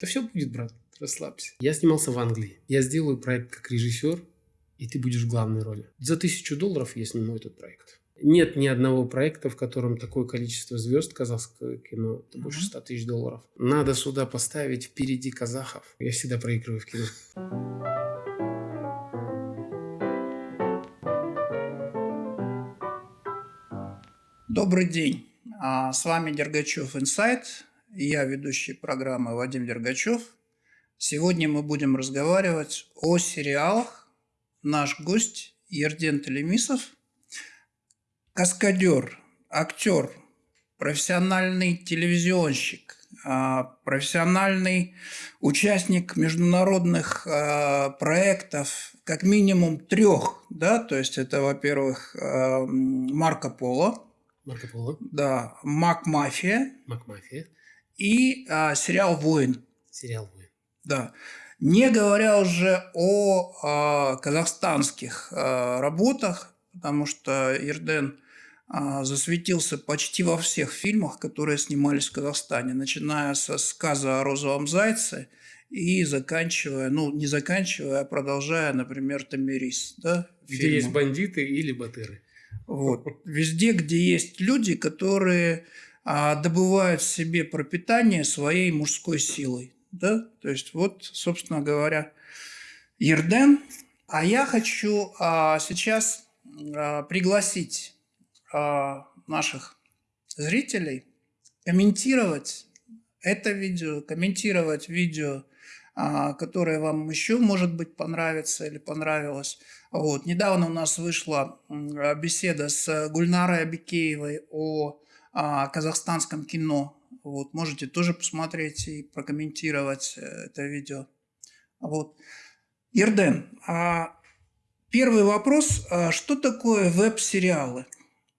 Да все будет, брат, расслабься. Я снимался в Англии. Я сделаю проект как режиссер, и ты будешь в главной роли. За тысячу долларов я сниму этот проект. Нет ни одного проекта, в котором такое количество звезд казахского кино, это больше 100 тысяч долларов. Надо сюда поставить впереди казахов. Я всегда проигрываю в кино. Добрый день. А, с вами Дергачев Инсайт. Я ведущий программы Вадим Дергачев. Сегодня мы будем разговаривать о сериалах. Наш гость Ерден Телемисов – каскадер, актер, профессиональный телевизионщик, а, профессиональный участник международных а, проектов, как минимум трех, да, то есть это, во-первых, а, Марко Поло, Марко Поло, да, Мак Мафия, Мак Мафия и сериал Воин. Сериал Воин. Да. Не говоря уже о казахстанских работах, потому что Ирден а, засветился почти во всех фильмах, которые снимались в Казахстане, начиная со сказа о розовом зайце и заканчивая, ну, не заканчивая, а продолжая, например, Тамирис. Да, где фильмом. есть бандиты или батыры. Вот. Везде, где есть люди, которые а, добывают себе пропитание своей мужской силой. Да? То есть, вот, собственно говоря, Ерден. А я хочу а, сейчас а, пригласить а, наших зрителей комментировать это видео, комментировать видео, а, которое вам еще, может быть, понравится или понравилось. Вот. Недавно у нас вышла беседа с Гульнарой Абикеевой о а, казахстанском кино. Вот. Можете тоже посмотреть и прокомментировать э, это видео. Вот. Ирден, первый вопрос. Что такое веб-сериалы?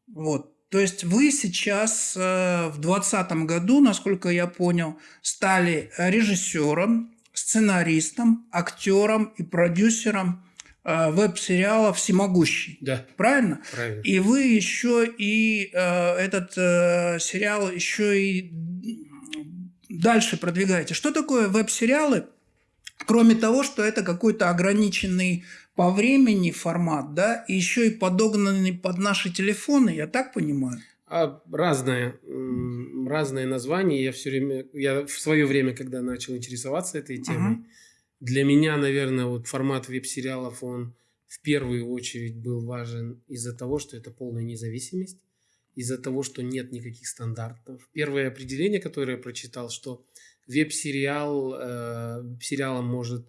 Вот. То есть вы сейчас э, в 2020 году, насколько я понял, стали режиссером, сценаристом, актером и продюсером э, веб-сериала «Всемогущий». Да. Правильно? Правильно. И вы еще и э, этот э, сериал еще и дальше продвигаете. Что такое веб-сериалы? Кроме того, что это какой-то ограниченный по времени формат, да, и еще и подогнанный под наши телефоны, я так понимаю? А, разное, разные названия. Я все время, я в свое время, когда начал интересоваться этой темой, uh-huh. Для меня, наверное, вот формат веб-сериалов, он в первую очередь был важен из-за того, что это полная независимость, из-за того, что нет никаких стандартов. Первое определение, которое я прочитал, что веб-сериал, э, сериалом может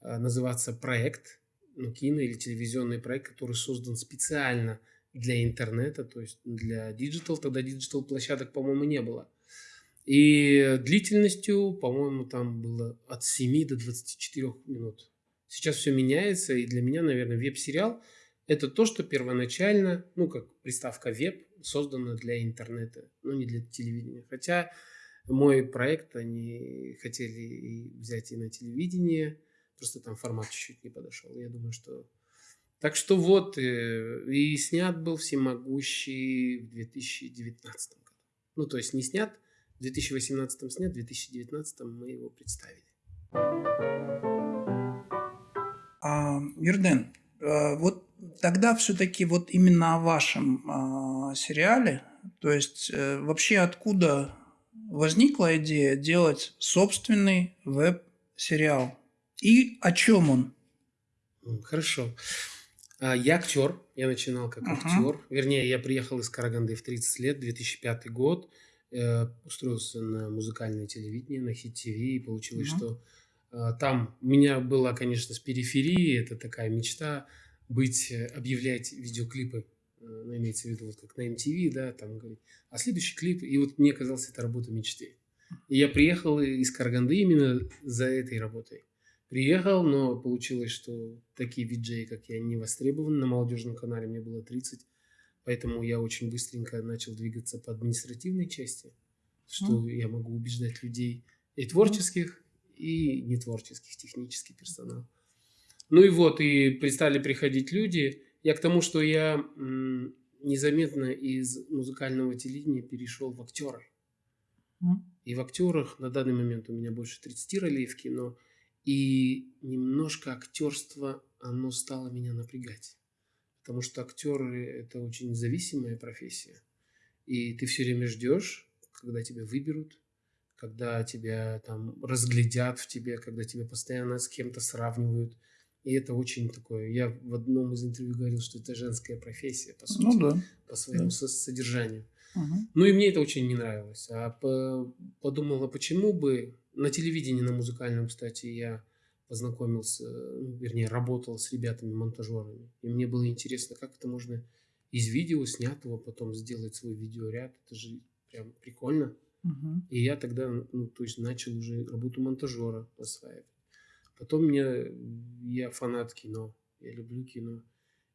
э, называться проект, ну, кино или телевизионный проект, который создан специально для интернета, то есть для digital, тогда digital площадок, по-моему, не было. И длительностью, по-моему, там было от 7 до 24 минут. Сейчас все меняется, и для меня, наверное, веб-сериал – это то, что первоначально, ну, как приставка веб, создана для интернета, но не для телевидения. Хотя мой проект они хотели взять и на телевидение – Просто там формат чуть-чуть не подошел. Я думаю, что... Так что вот, э, и снят был «Всемогущий» в 2019 году. Ну, то есть не снят, в 2018 снят, в 2019 мы его представили. А, Юрден, э, вот тогда все-таки вот именно о вашем а, сериале, то есть э, вообще откуда возникла идея делать собственный веб-сериал? И о чем он? Хорошо. А, я актер. Я начинал как uh-huh. актер. Вернее, я приехал из Караганды в 30 лет, 2005 год. Э, устроился на музыкальное телевидение, на Хит ТВ. И получилось, uh-huh. что э, там у меня была, конечно, с периферии. Это такая мечта быть, э, объявлять видеоклипы. Ну, имеется в виду, вот как на MTV, да, там говорить. А следующий клип, и вот мне казалось, это работа мечты. И я приехал из Караганды именно за этой работой приехал, но получилось, что такие виджеи, как я, не востребованы. На молодежном канале мне было 30, поэтому я очень быстренько начал двигаться по административной части, что mm. я могу убеждать людей и творческих, и нетворческих, технический персонал. Ну и вот, и перестали приходить люди. Я к тому, что я незаметно из музыкального телевидения перешел в актеры. И в актерах на данный момент у меня больше 30 ролей в кино. И немножко актерство, оно стало меня напрягать. Потому что актеры – это очень зависимая профессия. И ты все время ждешь, когда тебя выберут, когда тебя там разглядят в тебе, когда тебя постоянно с кем-то сравнивают. И это очень такое... Я в одном из интервью говорил, что это женская профессия, по сути, ну, да. по своему да. содержанию. Угу. Ну и мне это очень не нравилось. А по, подумала, почему бы... На телевидении, на музыкальном, кстати, я познакомился, ну, вернее, работал с ребятами-монтажерами. И мне было интересно, как это можно из видео снятого потом сделать свой видеоряд. Это же прям прикольно. Угу. И я тогда, ну, то есть начал уже работу монтажера осваивать. Потом мне, я фанат кино, я люблю кино.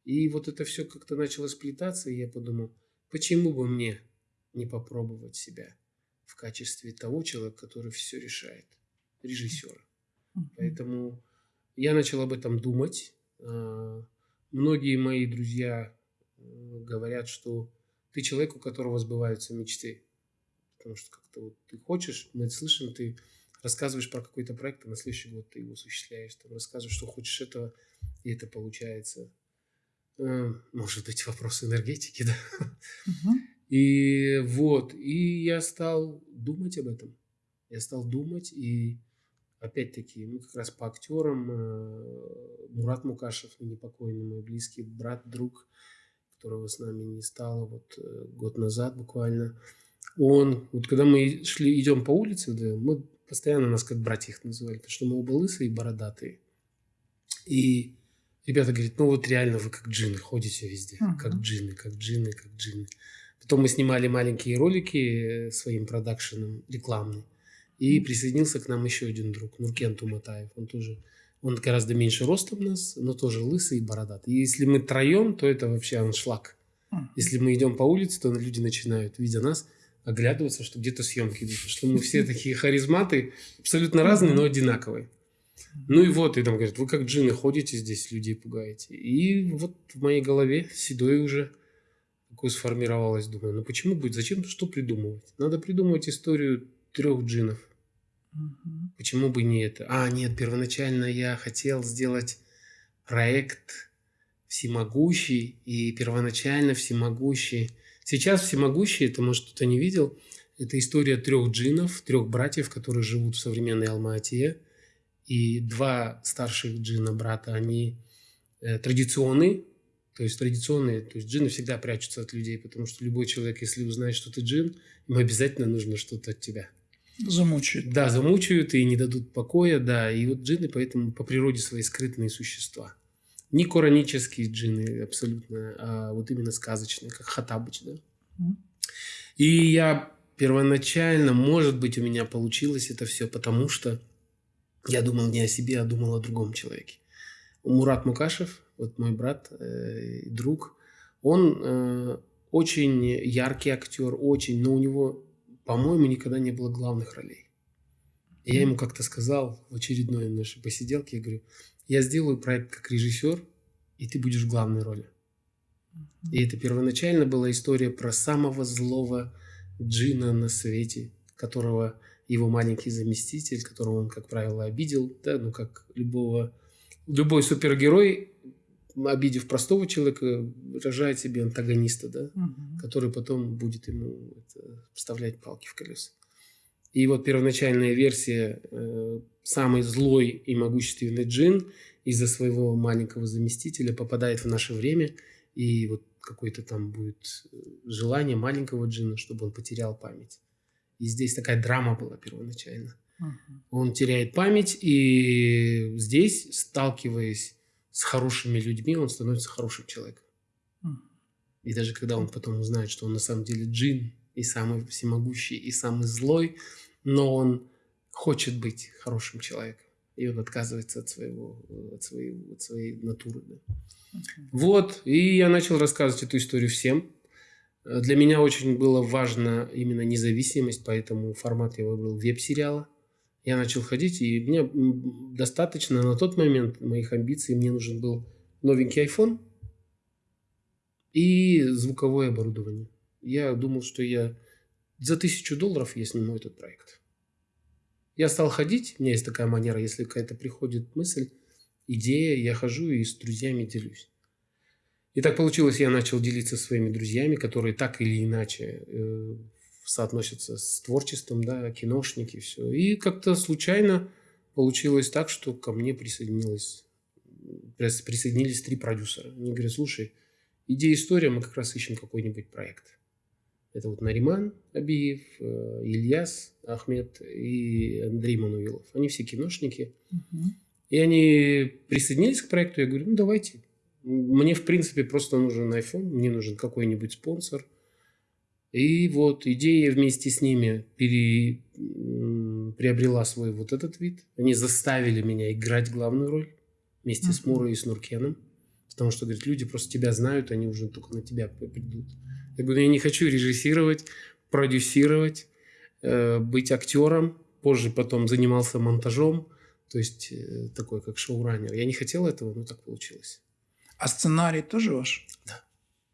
И вот это все как-то начало сплетаться, и я подумал, почему бы мне не попробовать себя в качестве того человека, который все решает, режиссера. Поэтому я начал об этом думать. А, многие мои друзья э, говорят, что ты человек, у которого сбываются мечты. Потому что как-то вот ты хочешь, мы слышим, ты рассказываешь про какой-то проект, а на следующий год ты его осуществляешь, там, рассказываешь, что хочешь этого, и это получается. Э, может быть, вопрос энергетики, да? Угу. И вот, и я стал думать об этом. Я стал думать, и опять-таки, ну, как раз по актерам, э, Мурат Мукашев, непокойный мой близкий брат, друг, которого с нами не стало вот э, год назад буквально, он, вот когда мы шли, идем по улице, да, мы постоянно нас как братьев называли, потому что мы оба лысые и бородатые. И ребята говорят, ну вот реально вы как джины ходите везде, uh-huh. как джины, как джины, как джины. Потом мы снимали маленькие ролики э, своим продакшеном рекламные. И присоединился к нам еще один друг, Нуркен Туматаев. Он тоже, он гораздо меньше ростом нас, но тоже лысый и бородатый. И если мы троем, то это вообще аншлаг. Если мы идем по улице, то люди начинают, видя нас, оглядываться, что где-то съемки идут. Что мы все такие харизматы, абсолютно разные, но одинаковые. Ну и вот, и там говорят, вы как джины ходите здесь, людей пугаете. И вот в моей голове седой уже такое сформировалось. Думаю, ну почему будет, зачем, что придумывать? Надо придумывать историю трех джинов. Угу. Почему бы не это? А, нет, первоначально я хотел сделать проект всемогущий, и первоначально всемогущий. Сейчас всемогущий, это, может, кто-то не видел, это история трех джинов, трех братьев, которые живут в современной Алма-Атие. И два старших джина брата, они э, традиционные, то есть традиционные, то есть джины всегда прячутся от людей, потому что любой человек, если узнает, что ты джин, ему обязательно нужно что-то от тебя. Замучают. Да, замучают и не дадут покоя, да. И вот джинны поэтому по природе свои скрытные существа. Не коранические джинны абсолютно, а вот именно сказочные, как Хатабыч, да. И я первоначально, может быть, у меня получилось это все, потому что я думал не о себе, а думал о другом человеке. Мурат Мукашев, вот мой брат э, друг, он э, очень яркий актер, очень, но у него по-моему, никогда не было главных ролей. И я ему как-то сказал в очередной нашей посиделке, я говорю, я сделаю проект как режиссер, и ты будешь в главной роли. И это первоначально была история про самого злого джина на свете, которого его маленький заместитель, которого он, как правило, обидел, да, ну, как любого, любой супергерой, обидев простого человека, рожает себе антагониста, да, угу. который потом будет ему это, вставлять палки в колеса. И вот первоначальная версия э, самый злой и могущественный джин из-за своего маленького заместителя попадает в наше время, и вот какое-то там будет э, желание маленького джина, чтобы он потерял память. И здесь такая драма была первоначально. Угу. Он теряет память, и здесь, сталкиваясь с хорошими людьми, он становится хорошим человеком. И даже когда он потом узнает, что он на самом деле джин, и самый всемогущий, и самый злой, но он хочет быть хорошим человеком. И он отказывается от, своего, от, своей, от своей натуры. Да. Okay. Вот, и я начал рассказывать эту историю всем. Для меня очень было важно именно независимость, поэтому формат я выбрал веб-сериала – я начал ходить, и мне достаточно на тот момент моих амбиций, мне нужен был новенький iPhone и звуковое оборудование. Я думал, что я за тысячу долларов я сниму этот проект. Я стал ходить, у меня есть такая манера, если какая-то приходит мысль, идея, я хожу и с друзьями делюсь. И так получилось, я начал делиться своими друзьями, которые так или иначе э, соотносятся с творчеством, да, киношники, все. И как-то случайно получилось так, что ко мне присоединилось, присоединились три продюсера. Они говорят, слушай, идея история, мы как раз ищем какой-нибудь проект. Это вот Нариман Абиев, э, Ильяс Ахмед и Андрей Мануилов. Они все киношники. Угу. И они присоединились к проекту. Я говорю, ну давайте. Мне, в принципе, просто нужен iPhone, мне нужен какой-нибудь спонсор. И вот идея вместе с ними пере, приобрела свой вот этот вид. Они заставили меня играть главную роль вместе uh-huh. с Мурой и с Нуркеном. Потому что, говорит, люди просто тебя знают, они уже только на тебя придут. Я говорю, я не хочу режиссировать, продюсировать, э, быть актером. Позже потом занимался монтажом. То есть э, такой, как шоураннер. Я не хотел этого, но так получилось. А сценарий тоже ваш? Да.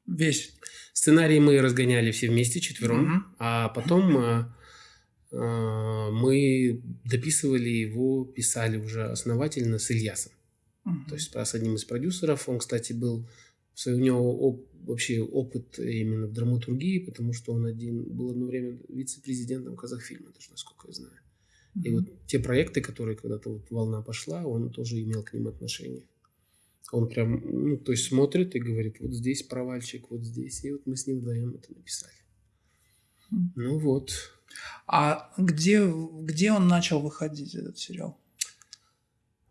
Весь? Сценарий мы разгоняли все вместе, четвером. Угу. А потом а, а, мы дописывали его, писали уже основательно с Ильясом. Угу. То есть с одним из продюсеров. Он, кстати, был... У него оп, вообще опыт именно в драматургии, потому что он один был одно время вице-президентом Казахфильма, даже насколько я знаю. И вот те проекты, которые когда-то вот волна пошла, он тоже имел к ним отношение. Он прям, ну, то есть смотрит и говорит, вот здесь провальчик, вот здесь. И вот мы с ним вдвоем это написали. Ну вот. А где, где он начал выходить, этот сериал?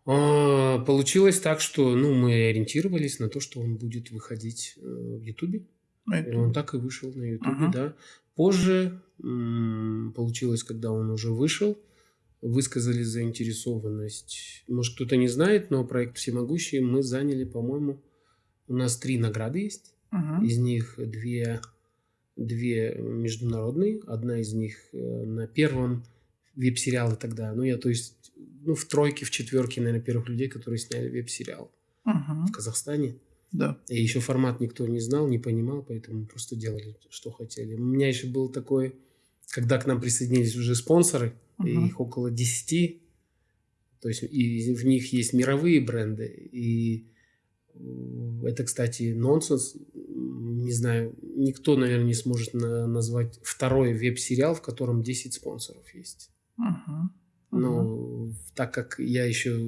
А, получилось так, что ну, мы ориентировались на то, что он будет выходить э, в Ютубе. И он так и вышел на Ютубе, uh-huh. да. Позже м- получилось, когда он уже вышел, высказали заинтересованность. Может, кто-то не знает, но проект «Всемогущий» мы заняли, по-моему, у нас три награды есть. Uh-huh. Из них две, две международные. Одна из них э, на первом веб-сериале тогда. Ну, я, то есть, ну, в тройке, в четверке, наверное, первых людей, которые сняли веб-сериал uh-huh. в Казахстане. Да. И еще формат никто не знал, не понимал, поэтому просто делали, что хотели. У меня еще был такой, когда к нам присоединились уже спонсоры – угу. их около 10, то есть и в них есть мировые бренды, и это, кстати, нонсенс, не знаю, никто, наверное, не сможет на назвать второй веб-сериал, в котором 10 спонсоров есть. Угу. Но так как я еще,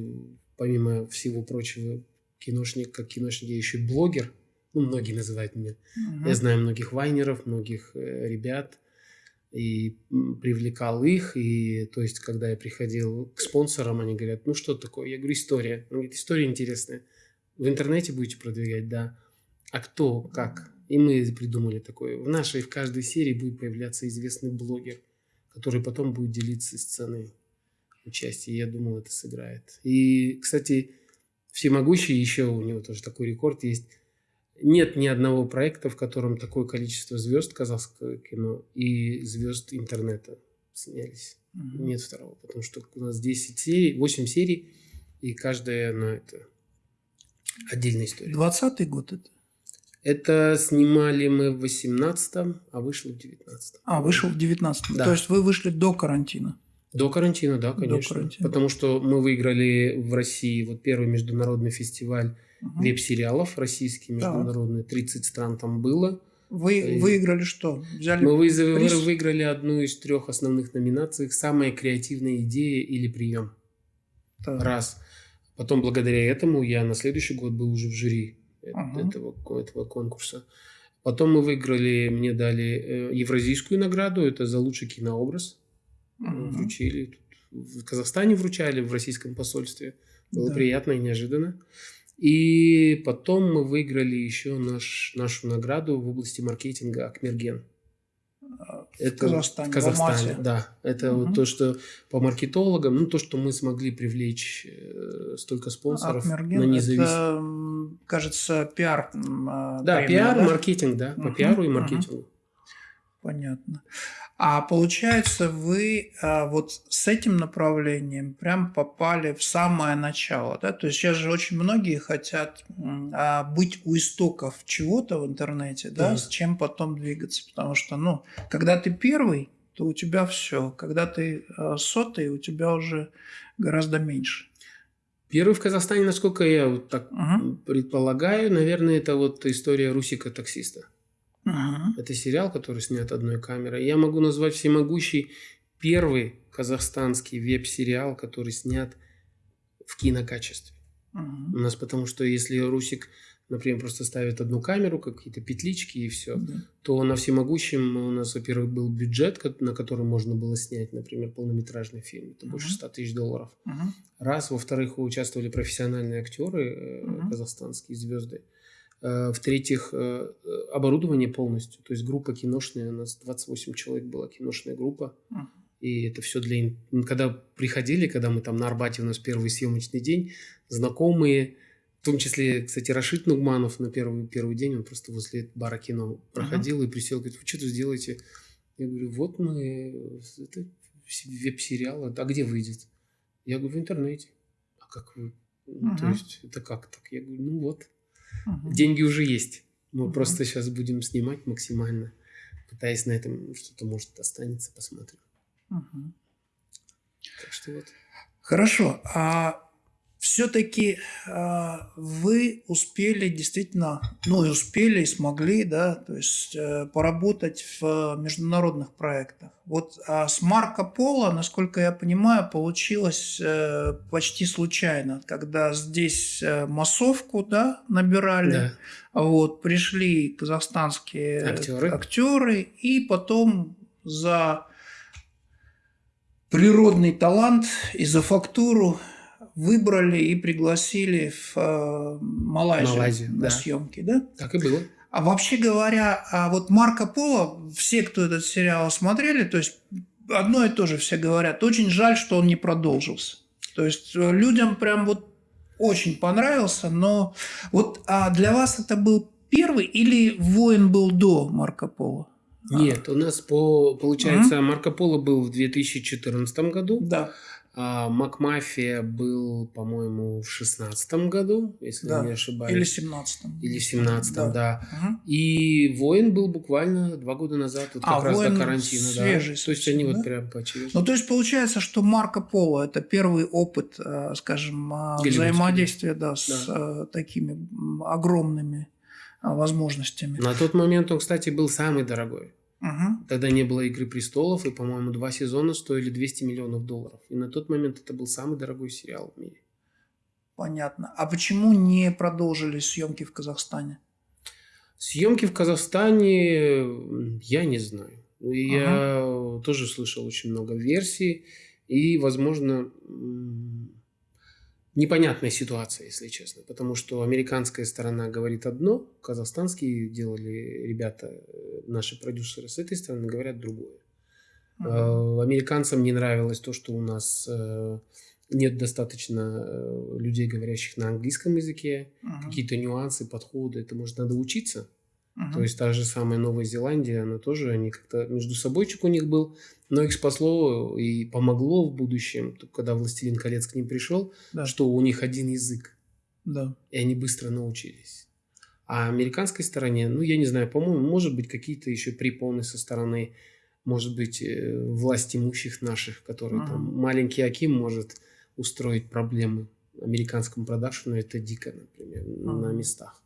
помимо всего прочего, киношник, как киношник, я еще блогер, ну, многие называют меня. Угу. Я знаю многих вайнеров, многих э, ребят, и привлекал их, и то есть, когда я приходил к спонсорам, они говорят, ну что такое? Я говорю, история. Он говорит, история интересная. В интернете будете продвигать, да. А кто, как? И мы придумали такое. В нашей, в каждой серии будет появляться известный блогер, который потом будет делиться сценой участия. Я думал, это сыграет. И, кстати, всемогущий еще у него тоже такой рекорд есть нет ни одного проекта, в котором такое количество звезд казахского кино и звезд интернета снялись. Mm-hmm. Нет второго, потому что у нас 10 серий, 8 серий, и каждая, ну, это отдельная история. 20 год это? Это снимали мы в 18-м, а вышло в 19-м. А, вышел в 19-м. Да. То есть вы вышли до карантина? До карантина, да, конечно. До карантина. Потому что мы выиграли в России вот первый международный фестиваль угу. веб-сериалов российские, международные, 30 стран там было. Вы и выиграли что? Взяли Мы приз? выиграли одну из трех основных номинаций «Самая креативная идея или прием». Так. Раз. Потом благодаря этому я на следующий год был уже в жюри ага. этого, этого конкурса. Потом мы выиграли, мне дали э, евразийскую награду, это за лучший кинообраз. Ага. Вручили. В Казахстане вручали, в российском посольстве. Было да. приятно и неожиданно. И потом мы выиграли еще наш, нашу награду в области маркетинга Акмерген. В это Казахстане, в Казахстане, в да. Это угу. вот то, что по маркетологам, ну то, что мы смогли привлечь э, столько спонсоров Акмерген, на независимость. Это, кажется, пиар. Да, премия, пиар, да? маркетинг, да, угу. по пиару и маркетингу. Угу. Понятно. А получается, вы а, вот с этим направлением прям попали в самое начало, да? То есть сейчас же очень многие хотят а, быть у истоков чего-то в интернете, да, mm. с чем потом двигаться, потому что, ну, когда ты первый, то у тебя все. Когда ты э, сотый, у тебя уже гораздо меньше. Первый в Казахстане, насколько я вот так угу. предполагаю, наверное, это вот история Русика таксиста. Угу. Это сериал, который снят одной камерой. Я могу назвать всемогущий первый казахстанский веб-сериал, который снят в кинокачестве. Угу. У нас потому что если Русик например, просто ставят одну камеру, какие-то петлички и все, да. то на всемогущем у нас, во-первых, был бюджет, на который можно было снять, например, полнометражный фильм. Это uh-huh. больше 100 тысяч долларов. Uh-huh. Раз. Во-вторых, участвовали профессиональные актеры, uh-huh. казахстанские звезды. Э, в-третьих, э, оборудование полностью. То есть группа киношная, у нас 28 человек была киношная группа. Uh-huh. И это все для... Когда приходили, когда мы там на Арбате, у нас первый съемочный день, знакомые, в том числе, кстати, Рашид Нугманов на первый, первый день, он просто возле бара кино проходил uh-huh. и присел, говорит, вы что тут сделаете? Я говорю, вот мы, это веб-сериал, а где выйдет? Я говорю, в интернете. А как вы? Uh-huh. То есть, это как так? Я говорю, ну вот, uh-huh. деньги уже есть. Мы uh-huh. просто сейчас будем снимать максимально, пытаясь на этом что-то, может, останется, посмотрим. Uh-huh. Так что вот. Хорошо. А все-таки э, вы успели действительно, ну и успели, и смогли, да, то есть э, поработать в международных проектах. Вот а с Марко Поло, насколько я понимаю, получилось э, почти случайно, когда здесь э, массовку, да, набирали, да. вот пришли казахстанские актеры. актеры, и потом за природный талант и за фактуру выбрали и пригласили в э, Малайзию, Малайзию на да. съемки, да? Так и было. А вообще говоря, а вот Марко Поло, все, кто этот сериал смотрели, то есть одно и то же все говорят, очень жаль, что он не продолжился. То есть э, людям прям вот очень понравился, но вот а для вас это был первый или воин был до Марко Поло? Нет, у нас по, получается, mm-hmm. Марко Поло был в 2014 году. Да. А Макмафия был, по-моему, в шестнадцатом году, если да. не ошибаюсь. Или семнадцатом. Или семнадцатом, да. да. Угу. И Воин был буквально два года назад, вот а, как раз до карантина. Свежий, да. То есть они да? вот прям поочередно. Ну, то есть получается, что Марко Поло – это первый опыт, э, скажем, взаимодействия да, с да. Такими огромными возможностями. На тот момент он, кстати, был самый дорогой. Угу. Тогда не было «Игры престолов», и, по-моему, два сезона стоили 200 миллионов долларов. И на тот момент это был самый дорогой сериал в мире. Понятно. А почему не продолжили съемки в Казахстане? Съемки в Казахстане я не знаю. Я ага. тоже слышал очень много версий. И, возможно, непонятная ситуация, если честно. Потому что американская сторона говорит одно, казахстанские делали ребята, э, наши продюсеры с этой стороны говорят другое. Uh-huh. Американцам не нравилось то, что у нас э, нет достаточно людей, говорящих на английском языке, uh-huh. какие-то нюансы, подходы, это может надо учиться. Uh-huh. То есть та же самая Новая Зеландия, она тоже, они как-то между собойчик у них был, но их спасло и помогло в будущем, когда «Властелин колец» к ним пришел, да. что у них один язык. Да. И они быстро научились. А американской стороне, ну, я не знаю, по-моему, может быть, какие-то еще препоны со стороны, может быть, э, власть имущих наших, которые uh-huh. там, маленький Аким может устроить проблемы американскому продакшену, это дико, например, uh-huh. на местах.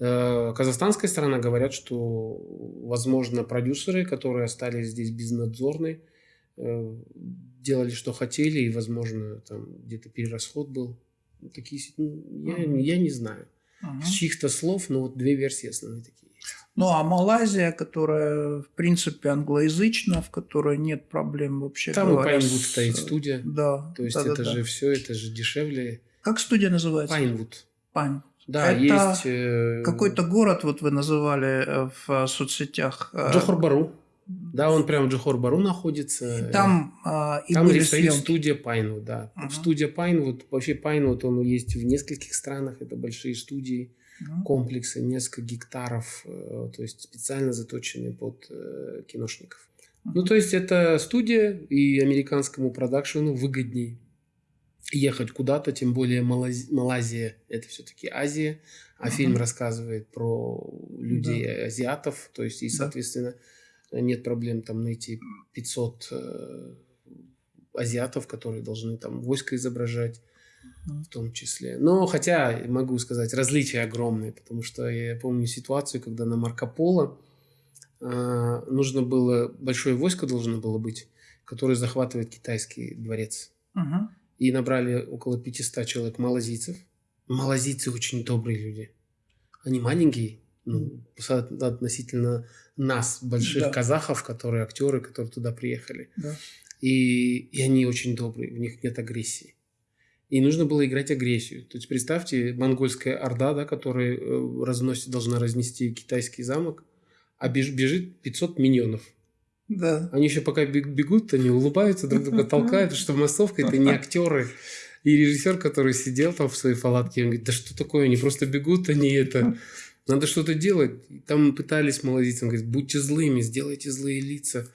Э, казахстанская сторона говорят, что, возможно, продюсеры, которые остались здесь безнадзорны, э, делали, что хотели, и, возможно, там где-то перерасход был. Такие, ну, я, я не знаю. Uh-huh. С чьих-то слов, но вот две версии основные такие Ну, а Малайзия, которая, в принципе, англоязычна, в которой нет проблем вообще Там говоря. Там и Пайнвуд с... стоит студия. Да. То есть да, это да, же да. все, это же дешевле. Как студия называется? Пайнвуд. Pinewood. Да, это есть... Э, какой-то город, вот вы называли э, в соцсетях. Э, Джохор-Бару. Да, он прямо в Джохор-Бару находится. И там и там были стоит съемки. студия Pinewood, да. Угу. Студия Pinewood, вообще Pinewood, он есть в нескольких странах, это большие студии, uh-huh. комплексы, несколько гектаров, то есть специально заточенные под киношников. Uh-huh. Ну, то есть это студия, и американскому продакшену выгоднее ехать куда-то, тем более Малайзия, Малайзия это все-таки Азия, а uh-huh. фильм рассказывает про людей да. азиатов, то есть и, соответственно, нет проблем там найти 500 э, азиатов, которые должны там войско изображать в том числе. Но хотя, могу сказать, различия огромные, потому что я помню ситуацию, когда на Марко Поло э, нужно было, большое войско должно было быть, которое захватывает китайский дворец. Угу. И набрали около 500 человек малазийцев. Малазийцы очень добрые люди. Они маленькие, ну, относительно нас, больших да. казахов, которые актеры, которые туда приехали. Да. И, и они очень добрые, у них нет агрессии. И нужно было играть агрессию. То есть представьте, монгольская орда, да, которая э, разносит, должна разнести китайский замок, а беж, бежит 500 миньонов. Да. Они еще пока бегут, они улыбаются, друг друга толкают, что массовка это не актеры. И режиссер, который сидел там в своей палатке, он говорит, да что такое, они просто бегут, они это... Надо что-то делать. Там пытались малазийцы, он говорит, будьте злыми, сделайте злые лица.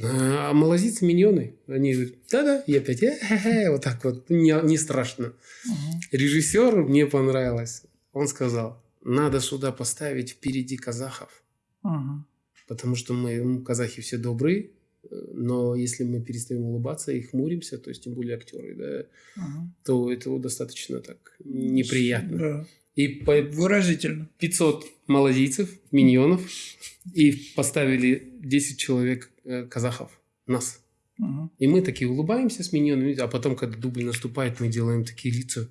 А малазийцы миньоны, они говорят, да-да, и опять, э -э -э", вот так вот, не, не страшно. Угу. Режиссер мне понравилось. Он сказал, надо сюда поставить впереди казахов. Угу. Потому что мы, ну, казахи все добрые, но если мы перестаем улыбаться и хмуримся, то есть тем более актеры, да, угу. то это достаточно так неприятно. Да. И по... Выразительно. 500 малазийцев, миньонов, и поставили 10 человек э, казахов, нас. Угу. И мы такие улыбаемся с миньонами, а потом, когда дубль наступает, мы делаем такие лица,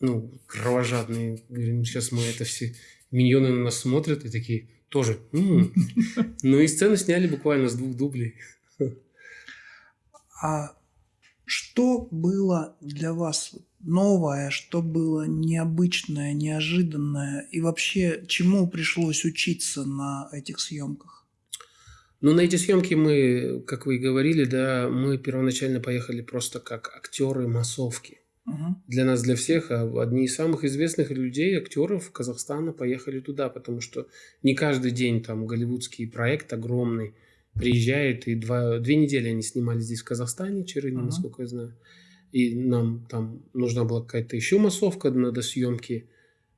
ну, кровожадные. Говорим, сейчас мы это все... Миньоны на нас смотрят и такие, тоже. М-м". Ну и сцену сняли буквально с двух дублей. А что было для вас новое, что было необычное, неожиданное? И вообще, чему пришлось учиться на этих съемках? Ну, на эти съемки мы, как вы и говорили, да, мы первоначально поехали просто как актеры массовки. Угу. Для нас, для всех, а одни из самых известных людей, актеров Казахстана поехали туда, потому что не каждый день там голливудский проект огромный приезжает, и два, две недели они снимали здесь, в Казахстане, Черыни, uh-huh. насколько я знаю. И нам там нужна была какая-то еще массовка на съемки.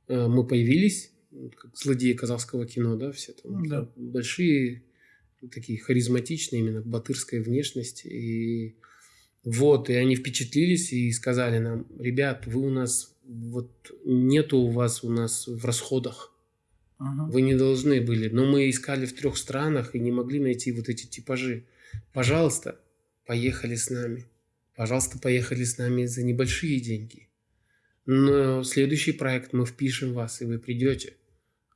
Э, мы появились, как злодеи казахского кино, да, все там да. большие, такие харизматичные, именно батырская внешность. И вот, и они впечатлились и сказали нам, ребят, вы у нас, вот нету у вас у нас в расходах Ага. Вы не должны были. Но мы искали в трех странах и не могли найти вот эти типажи. Пожалуйста, поехали с нами. Пожалуйста, поехали с нами за небольшие деньги. Но следующий проект мы впишем вас, и вы придете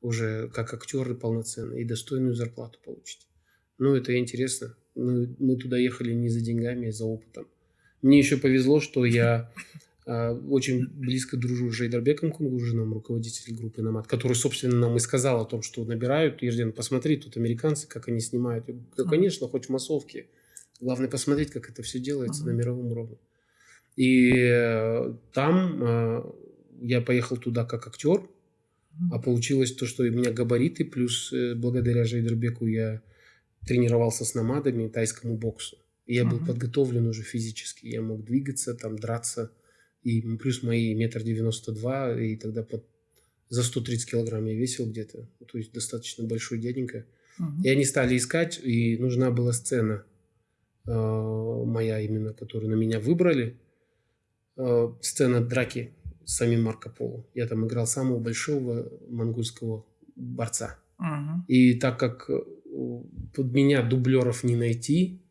уже как актеры полноценные и достойную зарплату получите. Ну, это интересно. Мы, мы туда ехали не за деньгами, а за опытом. Мне еще повезло, что я а, очень близко дружу с Жейдарбеком Кунгужиным, руководителем группы «Намат», который, собственно, нам и сказал о том, что набирают. Ерден, посмотри, тут американцы, как они снимают. Я говорю, конечно, хоть в массовке. Главное посмотреть, как это все делается на мировом уровне. И э, там э, я поехал туда как актер, а получилось то, что у меня габариты, плюс э, благодаря Жейдербеку я тренировался с намадами, тайскому боксу. Я был uh-huh. подготовлен уже физически. Я мог двигаться, там, драться и плюс мои метр девяносто два, и тогда под, за 130 килограмм я весил где-то, то есть достаточно большой дяденька. Угу. И они стали искать, и нужна была сцена э, моя именно, которую на меня выбрали. Э, сцена драки с самим Марко Поло. Я там играл самого большого монгольского борца. Угу. И так как э, под меня дублеров не найти,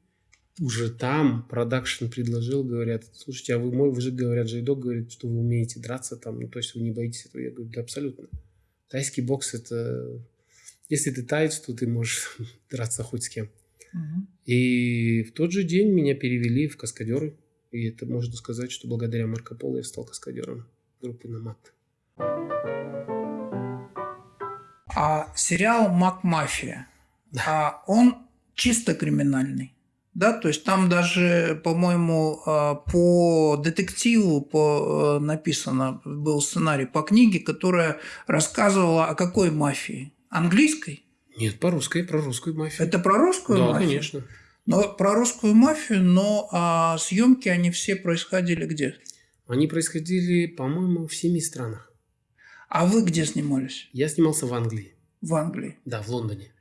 уже там продакшн предложил, говорят, слушайте, а вы, вы же, говорят, Жайдок говорит, что вы умеете драться там, ну, то есть вы не боитесь этого. Я говорю, да, абсолютно. Тайский бокс это... Если ты таец, то ты можешь драться хоть с кем. Угу. И в тот же день меня перевели в каскадеры. И это можно сказать, что благодаря Марко Поло я стал каскадером группы Намат. А сериал «Мак Мафия», да. а он чисто криминальный да, то есть там даже, по-моему, а, по детективу по, э, написано, был сценарий по книге, которая рассказывала о какой мафии? Английской? Нет, по русской, про русскую мафию. Это про русскую да, мафию? конечно. Но про русскую мафию, но а съемки они все происходили где? Они происходили, по-моему, в семи странах. А вы где снимались? Я снимался в Англии. В Англии. Да, в Лондоне.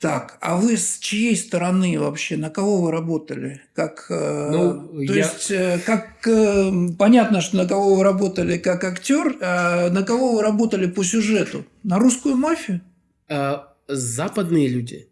Так, а вы с чьей стороны вообще? На кого вы работали? Как, э, ну, то я... есть, э, как э, понятно, что на кого вы работали как актер, а на кого вы работали по сюжету? На русскую мафию? А, западные люди,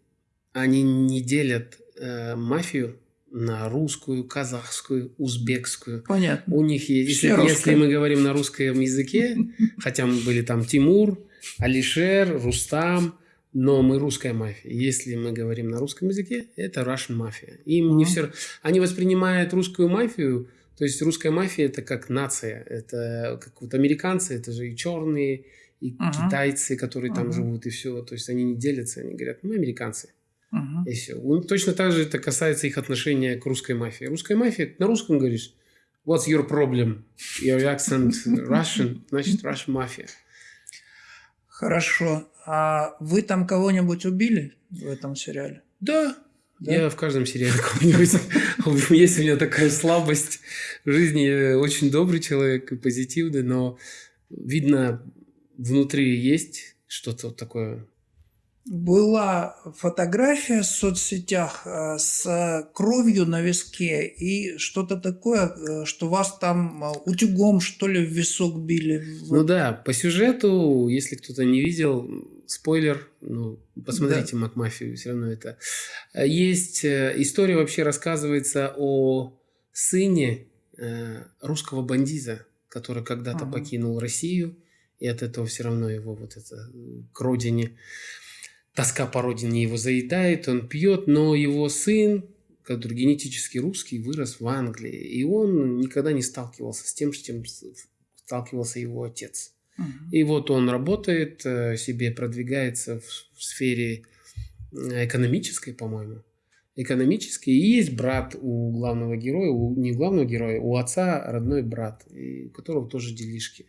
они не делят э, мафию на русскую, казахскую, узбекскую. Понятно. У них есть, если, если мы говорим на русском языке, хотя мы были там Тимур, Алишер, Рустам, но мы русская мафия. Если мы говорим на русском языке, это Russian мафия. Им mm-hmm. не все... Они воспринимают русскую мафию, то есть русская мафия это как нация. Это как вот американцы, это же и черные, и uh-huh. китайцы, которые uh-huh. там живут, и все. То есть они не делятся, они говорят, мы американцы. Uh-huh. И все. Ну, точно так же это касается их отношения к русской мафии. Русская мафия, на русском говоришь, what's your problem? Your accent Russian, значит Russian мафия. Хорошо. А вы там кого-нибудь убили в этом сериале? Да. да? Я в каждом сериале кого-нибудь... Есть у меня такая слабость в жизни. Я очень добрый человек и позитивный, но видно, внутри есть что-то такое была фотография в соцсетях э, с кровью на виске и что-то такое, э, что вас там э, утюгом, что ли, в висок били. Ну да, по сюжету, если кто-то не видел, спойлер, ну, посмотрите да. Макмафию, все равно это. Есть история вообще рассказывается о сыне русского бандита, который когда-то ага. покинул Россию, и от этого все равно его вот это к родине тоска по родине его заедает, он пьет, но его сын, который генетически русский, вырос в Англии, и он никогда не сталкивался с тем, с чем сталкивался его отец. Угу. И вот он работает, э, себе продвигается в, сфере э, экономической, по-моему, экономической. И есть брат у главного героя, у, не главного героя, у отца родной брат, у которого тоже делишки.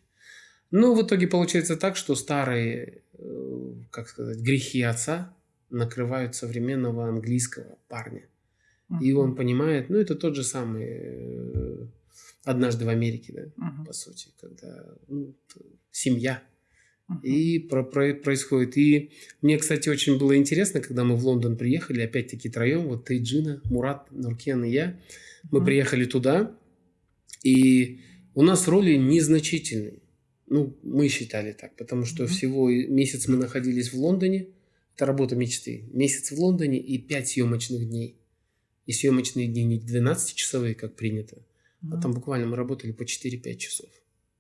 Ну, в итоге получается так, что старые, э, как сказать, грехи отца накрывают современного английского парня. Uh-huh. И он понимает, ну, это тот же самый э, однажды в Америке, да, uh-huh. по сути, когда ну, семья. Uh-huh. И про, про, происходит. И мне, кстати, очень было интересно, когда мы в Лондон приехали, опять-таки троем, вот ты, Джина, Мурат, Нуркен и я, мы uh-huh. приехали туда, и у нас роли незначительные. Ну, мы считали так, потому что mm-hmm. всего месяц мы находились в Лондоне. Это работа мечты. Месяц в Лондоне и пять съемочных дней. И съемочные дни не 12-часовые, как принято, mm-hmm. а там буквально мы работали по 4-5 часов.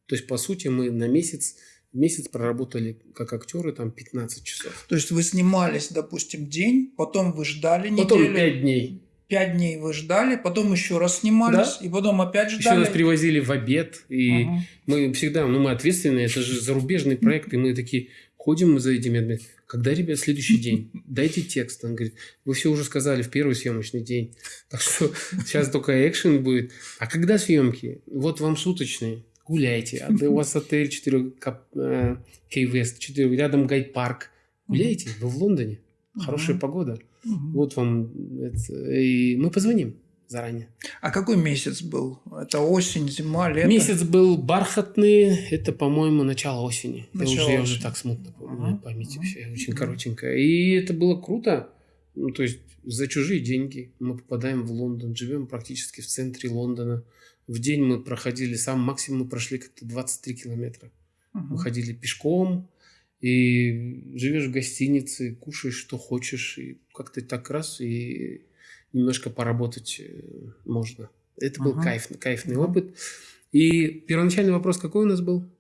То есть, по сути, мы на месяц месяц проработали как актеры там 15 часов. То есть вы снимались, допустим, день, потом вы ждали неделю. Потом 5 дней пять дней вы ждали, потом еще раз снимались, да? и потом опять ждали. Еще нас привозили в обед, и угу. мы всегда, ну мы ответственные, это же зарубежный проект, и мы такие ходим мы за этими, когда, ребят, следующий день, дайте текст. Он говорит, вы все уже сказали в первый съемочный день, так что сейчас только экшен будет. А когда съемки? Вот вам суточные, гуляйте. А у вас отель 4 Кей-Вест, 4 рядом гайд-парк. Гуляйте, вы в Лондоне, хорошая погода. Угу. Вот вам это, и мы позвоним заранее. А какой месяц был? Это осень, зима, лето? Месяц был бархатный, это, по-моему, начало осени. Начало я, уже, я уже так смутно помню, uh-huh. память uh-huh. вообще очень uh-huh. коротенькая. И это было круто. Ну, то есть за чужие деньги мы попадаем в Лондон, живем практически в центре Лондона. В день мы проходили, сам максимум мы прошли как-то 23 километра. Uh-huh. Мы ходили пешком, и живешь в гостинице, кушаешь, что хочешь, и как-то так раз, и немножко поработать э, можно. Это был ага. кайф, кайфный ага. опыт. И первоначальный вопрос какой у нас был?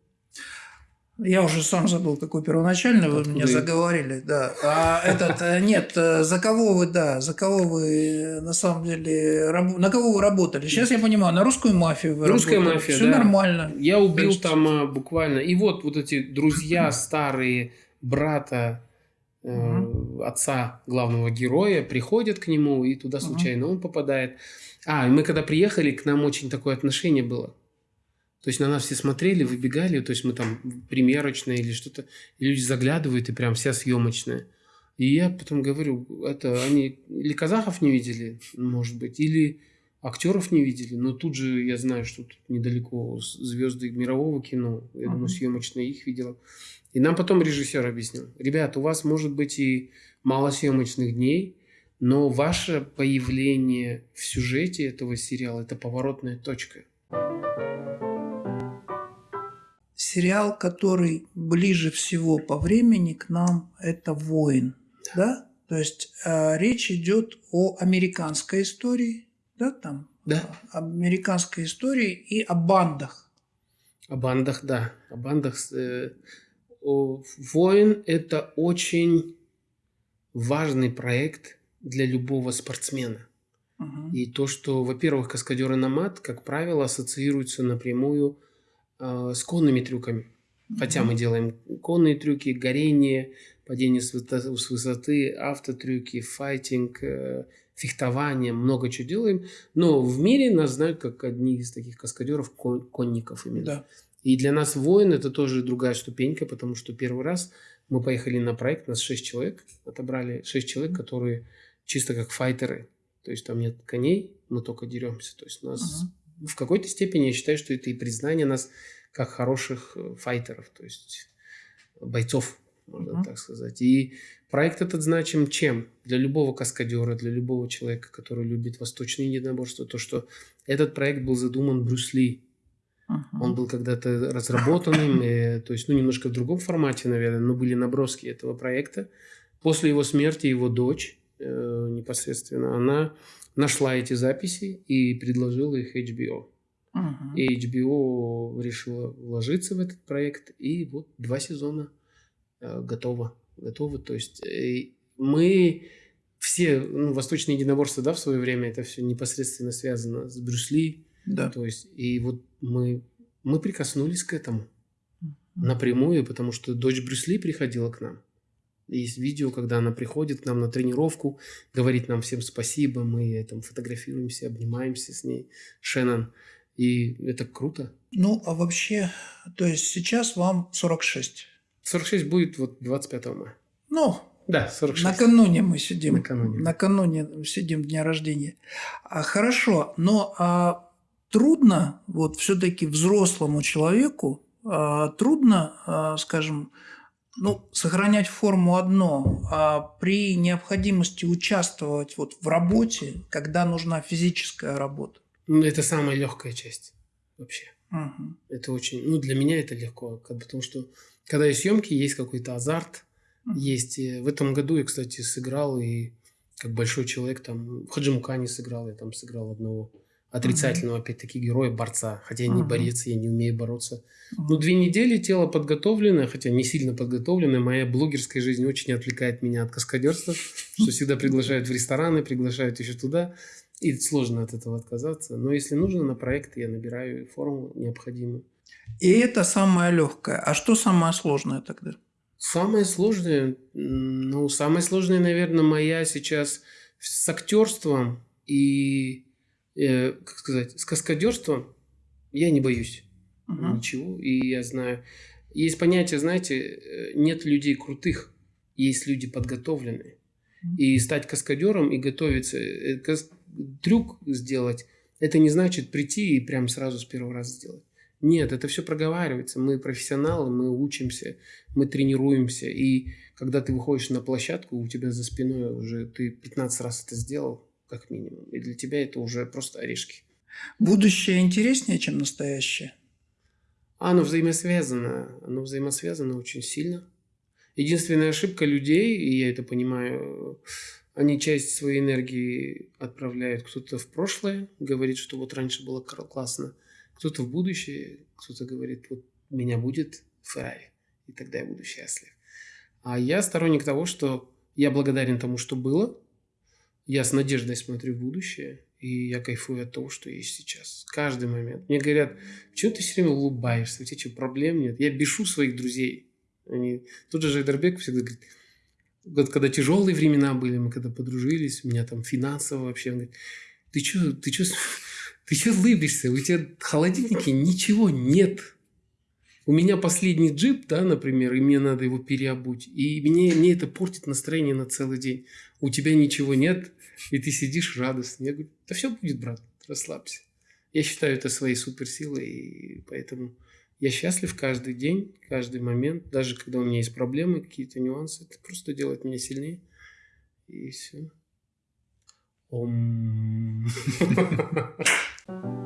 Я уже сам забыл, какой первоначально вы меня заговорили, да. А этот, э, нет, э, за кого вы, да, за кого вы э, на самом деле, на кого вы работали? Сейчас я понимаю, на русскую мафию вы Русская работали. мафия, Все да. нормально. Я убил есть... там буквально, и вот вот эти друзья старые, брата, угу. отца главного героя приходят к нему, и туда случайно угу. он попадает. А, и мы когда приехали, к нам очень такое отношение было. То есть на нас все смотрели, выбегали, то есть мы там примерочная или что-то, и люди заглядывают, и прям вся съемочная. И я потом говорю, это они или казахов не видели, может быть, или актеров не видели, но тут же я знаю, что тут недалеко звезды мирового кино, я uh-huh. думаю, съемочная их видела. И нам потом режиссер объяснил, ребят, у вас может быть и мало съемочных дней, но ваше появление в сюжете этого сериала – это поворотная точка. Сериал, который ближе всего по времени к нам, это «Воин». Да? То есть э, речь идет о американской истории, да, там, да. американской истории и о бандах. О бандах, да. О бандах. Э, о, «Воин» – это очень важный проект для любого спортсмена. Угу. И то, что, во-первых, каскадеры на мат, как правило, ассоциируются напрямую э, с конными трюками. Хотя мы делаем конные трюки, горение, падение с высоты, автотрюки, файтинг, э, фехтование, много чего делаем. Но в мире нас знают как одни из таких каскадеров, конников именно. Да. И для нас воин это тоже другая ступенька, потому что первый раз мы поехали на проект, нас шесть человек отобрали, шесть человек, которые чисто как файтеры. То есть там нет коней, мы только деремся. То есть нас uh-huh. В какой-то степени я считаю, что это и признание нас как хороших э, файтеров, то есть бойцов, можно uh-huh. так сказать. И проект этот значим чем? Для любого каскадера, для любого человека, который любит восточные единоборства, то, что этот проект был задуман Брюс Ли. Uh-huh. Он был когда-то разработанным, и, то есть, ну, немножко в другом формате, наверное, но были наброски этого проекта. После его смерти его дочь э, непосредственно, она нашла эти записи и предложила их HBO. Uh-huh. И HBO решила вложиться в этот проект, и вот два сезона э, готово. Готово. То есть э, мы все, ну, восточные единоборства, да, в свое время, это все непосредственно связано с Брюсли. Да. То есть, и вот мы, мы прикоснулись к этому напрямую, потому что дочь Брюсли приходила к нам. Есть видео, когда она приходит к нам на тренировку, говорит нам всем спасибо, мы там фотографируемся, обнимаемся с ней, Шеннон. И это круто. Ну, а вообще, то есть сейчас вам 46? 46 будет вот 25 мая. Ну, да, 46. Накануне мы сидим. Накануне. Накануне сидим дня рождения. А, хорошо, но а, трудно вот все-таки взрослому человеку а, трудно, а, скажем, ну, сохранять форму одно, а при необходимости участвовать вот в работе, когда нужна физическая работа. Ну, это самая легкая часть вообще. Угу. Это очень, ну, для меня это легко, потому что когда есть съемки, есть какой-то азарт, угу. есть. В этом году я, кстати, сыграл и как большой человек там в Хаджимукане сыграл, я там сыграл одного отрицательного, uh-huh. опять-таки, героя, борца. Хотя я не uh-huh. борец, я не умею бороться. Uh-huh. Ну, две недели тело подготовленное, хотя не сильно подготовленное. Моя блогерская жизнь очень отвлекает меня от каскадерства, что всегда приглашают в рестораны, приглашают еще туда. И сложно от этого отказаться. Но если нужно, на проект я набираю форму необходимую. И это самое легкое. А что самое сложное тогда? Самое сложное, ну, самое сложное, наверное, моя сейчас с актерством и э, как сказать, с каскадерством я не боюсь uh-huh. ничего. И я знаю, есть понятие, знаете, э, нет людей крутых, есть люди подготовленные. И стать каскадером и готовиться, э, кас- трюк сделать, это не значит прийти и прям сразу с первого раза сделать. Нет, это все проговаривается. Мы профессионалы, мы учимся, мы тренируемся. И когда ты выходишь на площадку, у тебя за спиной уже ты 15 раз это сделал, как минимум. И для тебя это уже просто орешки. Будущее интереснее, чем настоящее? Оно взаимосвязано. Оно взаимосвязано очень сильно. Единственная ошибка людей, и я это понимаю, они часть своей энергии отправляют кто-то в прошлое, говорит, что вот раньше было классно, кто-то в будущее, кто-то говорит, вот меня будет в и тогда я буду счастлив. А я сторонник того, что я благодарен тому, что было, я с надеждой смотрю в будущее, и я кайфую от того, что есть сейчас. Каждый момент. Мне говорят, почему ты все время улыбаешься, у тебя что, проблем нет? Я бешу своих друзей. Они... Тут же Жайдарбек всегда говорит, вот когда тяжелые времена были, мы когда подружились, у меня там финансово вообще, он говорит, ты что, ты что, ты что улыбишься? У тебя в холодильнике ничего нет. У меня последний джип, да, например, и мне надо его переобуть. И мне, мне это портит настроение на целый день. У тебя ничего нет, и ты сидишь радостно. Я говорю, да все будет, брат, расслабься. Я считаю это своей суперсилой, и поэтому я счастлив каждый день, каждый момент, даже когда у меня есть проблемы, какие-то нюансы. Это просто делает меня сильнее. И все. Ом.